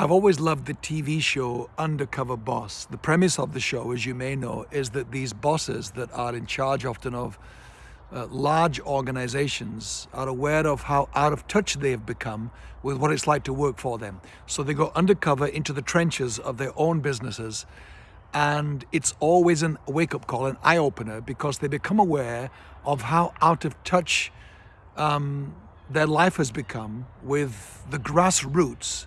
I've always loved the TV show Undercover Boss. The premise of the show, as you may know, is that these bosses that are in charge often of uh, large organizations are aware of how out of touch they have become with what it's like to work for them. So they go undercover into the trenches of their own businesses and it's always a wake up call, an eye opener because they become aware of how out of touch um, their life has become with the grassroots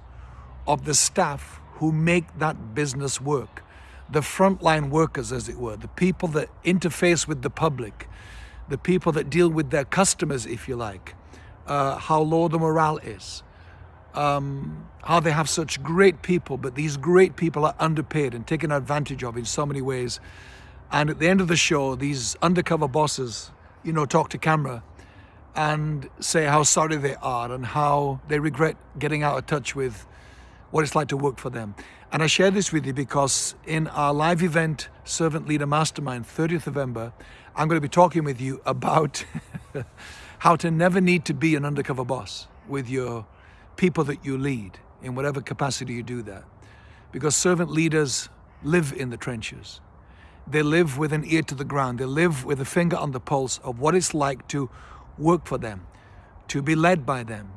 of the staff who make that business work. The frontline workers, as it were, the people that interface with the public, the people that deal with their customers, if you like, uh, how low the morale is, um, how they have such great people, but these great people are underpaid and taken advantage of in so many ways. And at the end of the show, these undercover bosses, you know, talk to camera and say how sorry they are and how they regret getting out of touch with what it's like to work for them. And I share this with you because in our live event, Servant Leader Mastermind, 30th November, I'm going to be talking with you about how to never need to be an undercover boss with your people that you lead in whatever capacity you do that. Because servant leaders live in the trenches. They live with an ear to the ground. They live with a finger on the pulse of what it's like to work for them, to be led by them,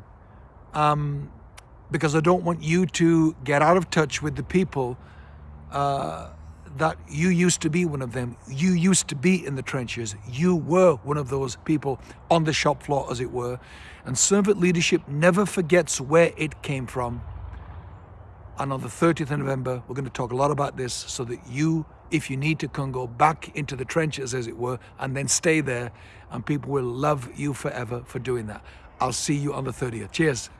um, because I don't want you to get out of touch with the people uh, that you used to be one of them. You used to be in the trenches. You were one of those people on the shop floor, as it were. And servant leadership never forgets where it came from. And on the 30th of November, we're going to talk a lot about this so that you, if you need to, can go back into the trenches, as it were, and then stay there. And people will love you forever for doing that. I'll see you on the 30th. Cheers.